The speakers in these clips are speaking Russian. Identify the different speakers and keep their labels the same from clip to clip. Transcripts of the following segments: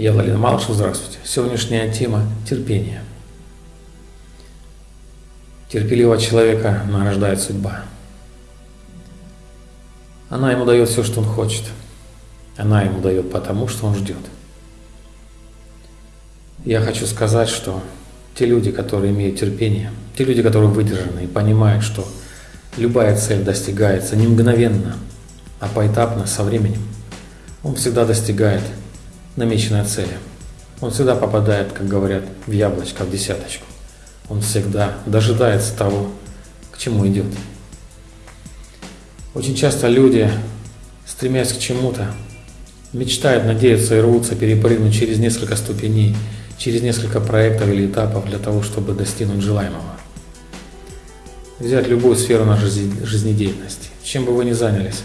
Speaker 1: Я Владимир Малышев, здравствуйте. Сегодняшняя тема – терпение. Терпеливого человека награждает судьба. Она ему дает все, что он хочет. Она ему дает потому, что он ждет. Я хочу сказать, что те люди, которые имеют терпение, те люди, которые выдержаны и понимают, что любая цель достигается не мгновенно, а поэтапно, со временем, он всегда достигает намеченной цели. Он всегда попадает, как говорят, в яблочко, в десяточку. Он всегда дожидается того, к чему идет. Очень часто люди, стремясь к чему-то, мечтают, надеются и рвутся перепрыгнуть через несколько ступеней, через несколько проектов или этапов для того, чтобы достигнуть желаемого. Взять любую сферу нашей жизнедеятельности, чем бы вы ни занялись,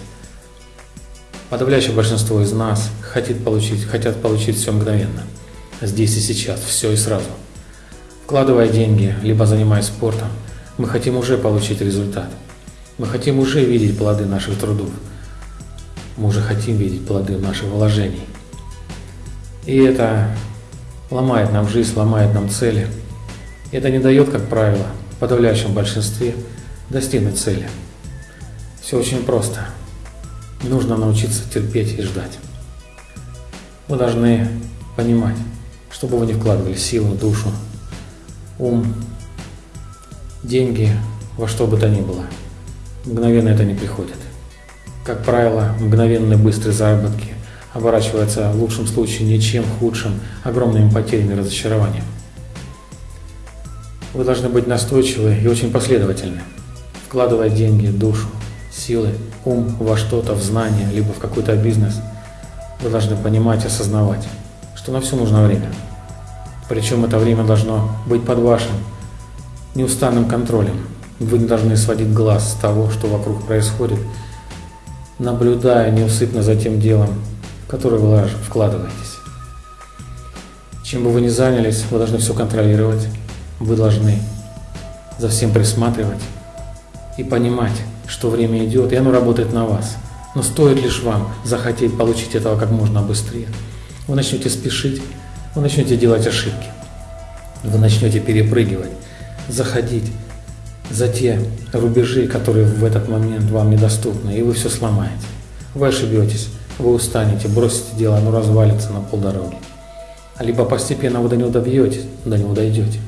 Speaker 1: Подавляющее большинство из нас хотят получить, хотят получить все мгновенно, здесь и сейчас, все и сразу. Вкладывая деньги, либо занимаясь спортом, мы хотим уже получить результат. Мы хотим уже видеть плоды наших трудов. Мы уже хотим видеть плоды наших вложений. И это ломает нам жизнь, ломает нам цели. Это не дает, как правило, в подавляющем большинстве достигнуть цели. Все очень просто. Нужно научиться терпеть и ждать. Вы должны понимать, чтобы вы не вкладывали силу, душу, ум, деньги, во что бы то ни было. Мгновенно это не приходит. Как правило, мгновенные быстрые заработки оборачиваются в лучшем случае ничем худшим, огромными потерями и разочарованием. Вы должны быть настойчивы и очень последовательны, вкладывая деньги, душу, силы, ум во что-то, в знание, либо в какой-то бизнес, вы должны понимать, осознавать, что на все нужно время. Причем это время должно быть под вашим неустанным контролем. Вы не должны сводить глаз с того, что вокруг происходит, наблюдая неусыпно за тем делом, в которое вы вкладываетесь. Чем бы вы ни занялись, вы должны все контролировать, вы должны за всем присматривать и понимать, что время идет, и оно работает на вас. Но стоит лишь вам захотеть получить этого как можно быстрее. Вы начнете спешить, вы начнете делать ошибки. Вы начнете перепрыгивать, заходить за те рубежи, которые в этот момент вам недоступны, и вы все сломаете. Вы ошибетесь, вы устанете, бросите дело, оно развалится на полдороги. Либо постепенно вы до него добьетесь, до него дойдете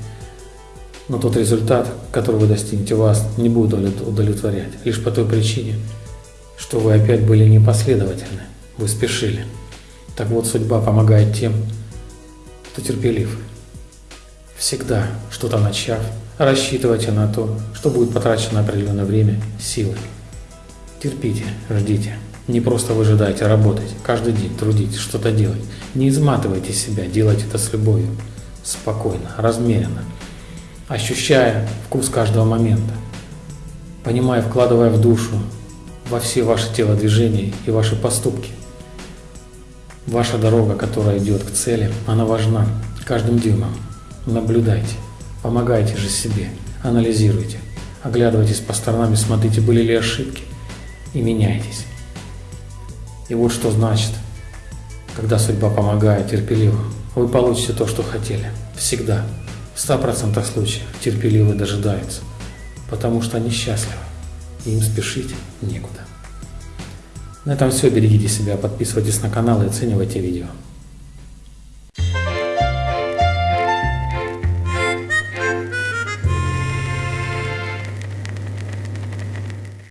Speaker 1: но тот результат, который вы достигнете, вас не будет удовлетворять. Лишь по той причине, что вы опять были непоследовательны, вы спешили. Так вот, судьба помогает тем, кто терпелив. Всегда, что-то начав, рассчитывайте на то, что будет потрачено определенное время, силы. Терпите, ждите. Не просто выжидайте, а работайте. Каждый день трудитесь, что-то делать. Не изматывайте себя, делайте это с любовью. Спокойно, размеренно ощущая вкус каждого момента, понимая, вкладывая в душу, во все ваши телодвижения и ваши поступки. Ваша дорога, которая идет к цели, она важна каждым дюймом. Наблюдайте, помогайте же себе, анализируйте, оглядывайтесь по сторонам и смотрите, были ли ошибки, и меняйтесь. И вот что значит, когда судьба помогает терпеливо, вы получите то, что хотели. Всегда. В 100% случаев терпеливо дожидаются, потому что они счастливы, и им спешить некуда. На этом все. Берегите себя, подписывайтесь на канал и оценивайте видео.